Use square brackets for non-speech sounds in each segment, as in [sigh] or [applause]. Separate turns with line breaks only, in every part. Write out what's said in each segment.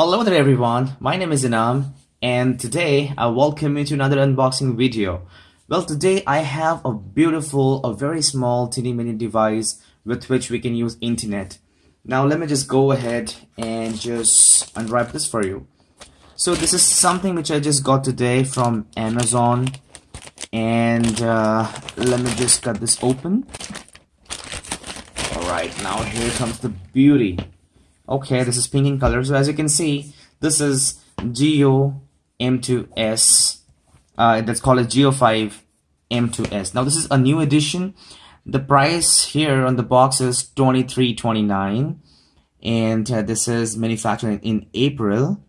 Hello there everyone, my name is Inam and today I welcome you to another unboxing video. Well today I have a beautiful, a very small teeny mini device with which we can use internet. Now let me just go ahead and just unwrap this for you. So this is something which I just got today from Amazon and uh, let me just cut this open. Alright, now here comes the beauty. Okay, this is pink in color. So as you can see, this is Jio M2S. Uh, that's called a JioFi M2S. Now this is a new edition. The price here on the box is 23.29 and uh, this is manufactured in April.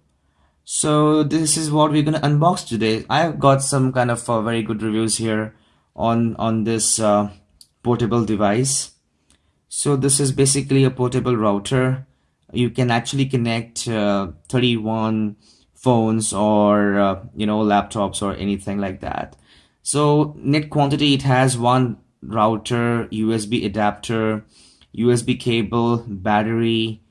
So this is what we're gonna unbox today. I've got some kind of uh, very good reviews here on on this uh, portable device. So this is basically a portable router you can actually connect uh, 31 phones or uh, you know laptops or anything like that. So net quantity it has one router usb adapter usb cable battery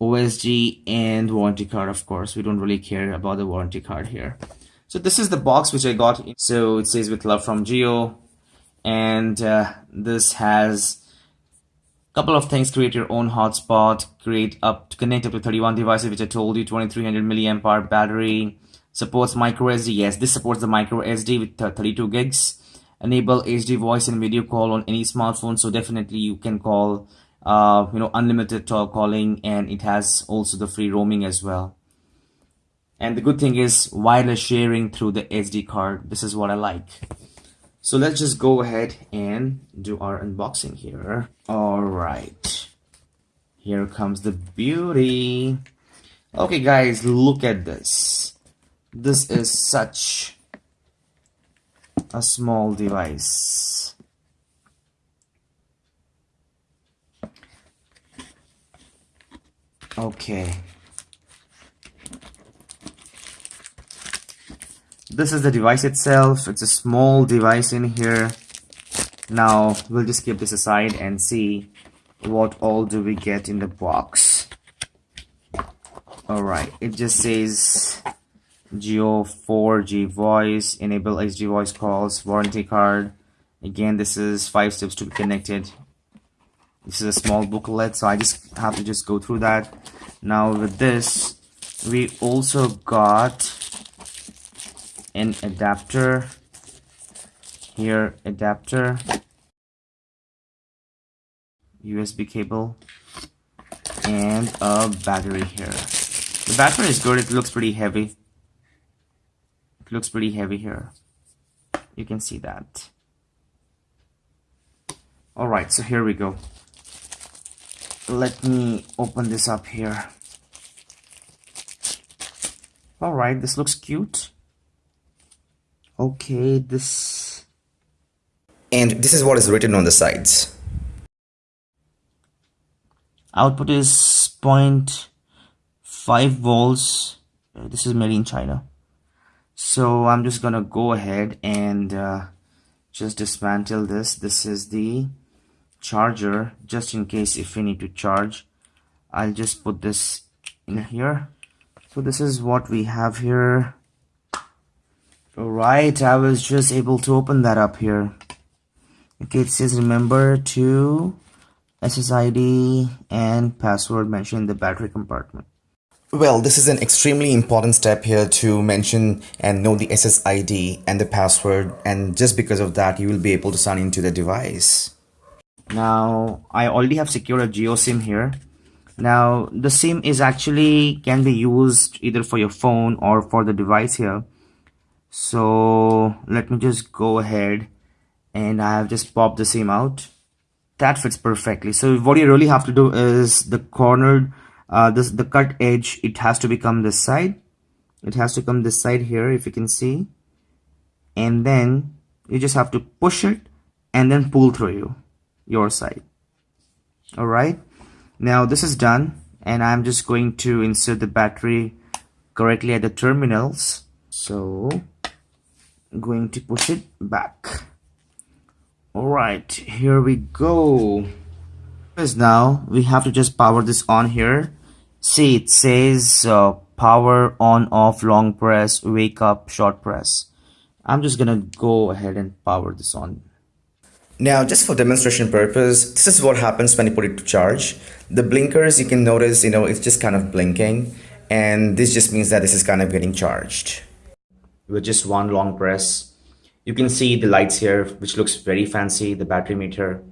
OSG and warranty card of course. We don't really care about the warranty card here. So this is the box which i got. So it says with love from Jio and uh, this has couple of things create your own hotspot create up to connect up to 31 devices which i told you 2300 milliamp hour battery supports micro sd yes this supports the micro sd with 32 gigs. Enable hd voice and video call on any smartphone so definitely you can call uh, you know unlimited talk calling and it has also the free roaming as well. And the good thing is wireless sharing through the sd card. This is what i like so let's just go ahead and do our unboxing here. All right. Here comes the beauty. Okay, guys, look at this. This is such a small device. Okay. This is the device itself. It's a small device in here. Now we'll just keep this aside and see what all do we get in the box. Alright it just says Jio 4G voice enable HD voice calls warranty card. Again this is five steps to be connected. This is a small booklet so I just have to just go through that. Now with this we also got an adapter. Here adapter. USB cable. And a battery here. The battery is good. It looks pretty heavy. It looks pretty heavy here. You can see that. Alright so here we go. Let me open this up here. Alright this looks cute okay this
and this is what is written on the sides.
Output is 0.5 volts. Uh, this is made in China. So I'm just gonna go ahead and uh, just dismantle this. This is the charger just in case if we need to charge. I'll just put this in here. So this is what we have here Alright, I was just able to open that up here. Okay, it says remember to SSID and password mentioned in the battery compartment.
Well, this is an extremely important step here to mention and know the SSID and the password and just because of that you will be able to sign into the device.
Now, I already have secured a JioSIM here. Now, the SIM is actually can be used either for your phone or for the device here so let me just go ahead and I have just popped the SIM out. That fits perfectly. So what you really have to do is the cornered uh, this the cut edge it has to become this side. It has to come this side here if you can see. And then you just have to push it and then pull through you your side. Alright? Now this is done and I'm just going to insert the battery correctly at the terminals. So going to push it back all right here we go because now we have to just power this on here see it says uh, power on off long press wake up short press I'm just gonna go ahead and power this on
now, just for demonstration purpose, this is what happens when you put it to charge. The blinkers, you can notice, you know, it's just kind of blinking. And this just means that this is kind of getting charged.
With just one long press, you can see the lights here, which looks very fancy, the battery meter.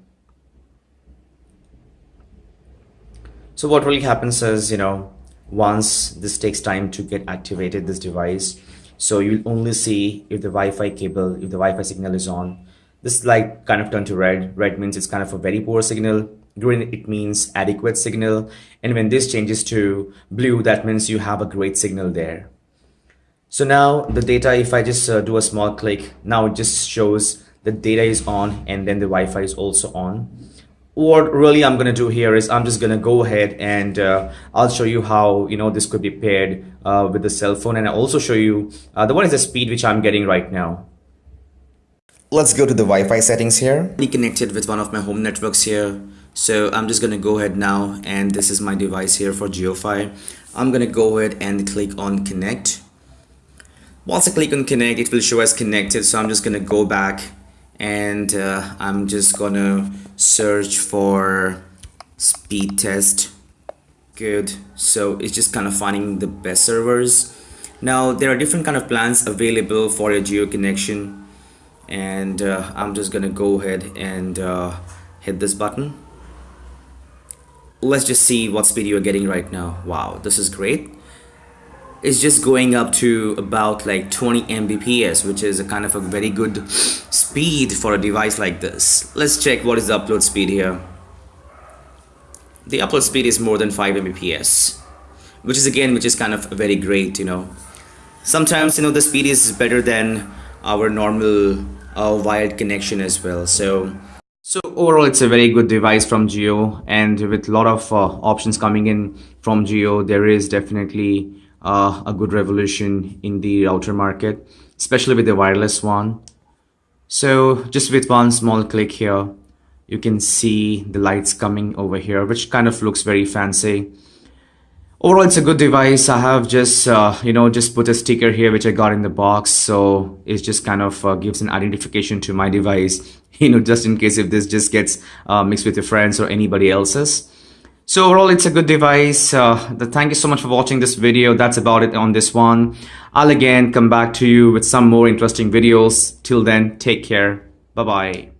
So what really happens is, you know, once this takes time to get activated, this device, so you'll only see if the Wi-Fi cable, if the Wi-Fi signal is on, this light kind of turned to red. Red means it's kind of a very poor signal. Green, it means adequate signal. And when this changes to blue, that means you have a great signal there. So now the data, if I just uh, do a small click, now it just shows the data is on and then the Wi-Fi is also on. What really I'm going to do here is I'm just going to go ahead and uh, I'll show you how, you know, this could be paired uh, with the cell phone. And I'll also show you uh, the what is the speed which I'm getting right now.
Let's go to the Wi-Fi settings here.
Be connected with one of my home networks here. So I'm just gonna go ahead now and this is my device here for JioFi. I'm gonna go ahead and click on connect. Once I click on connect, it will show as connected. So I'm just gonna go back and uh, I'm just gonna search for speed test. Good. So it's just kind of finding the best servers. Now there are different kind of plans available for a Jio connection and uh, I'm just gonna go ahead and uh, hit this button let's just see what speed you're getting right now wow this is great it's just going up to about like 20 Mbps which is a kind of a very good speed for a device like this. Let's check what is the upload speed here. The upload speed is more than 5 Mbps which is again which is kind of very great you know. Sometimes you know the speed is better than our normal uh, wired connection as well so. So overall it's a very good device from Jio and with a lot of uh, options coming in from Jio there is definitely uh, a good revolution in the router market especially with the wireless one. So just with one small click here you can see the lights coming over here which kind of looks very fancy. Overall it's a good device. I have just uh, you know just put a sticker here which i got in the box. So it just kind of uh, gives an identification to my device [laughs] you know just in case if this just gets uh, mixed with your friends or anybody else's so overall it's a good device. Uh, thank you so much for watching this video. That's about it on this one. I'll again come back to you with some more interesting videos. Till then take care. Bye bye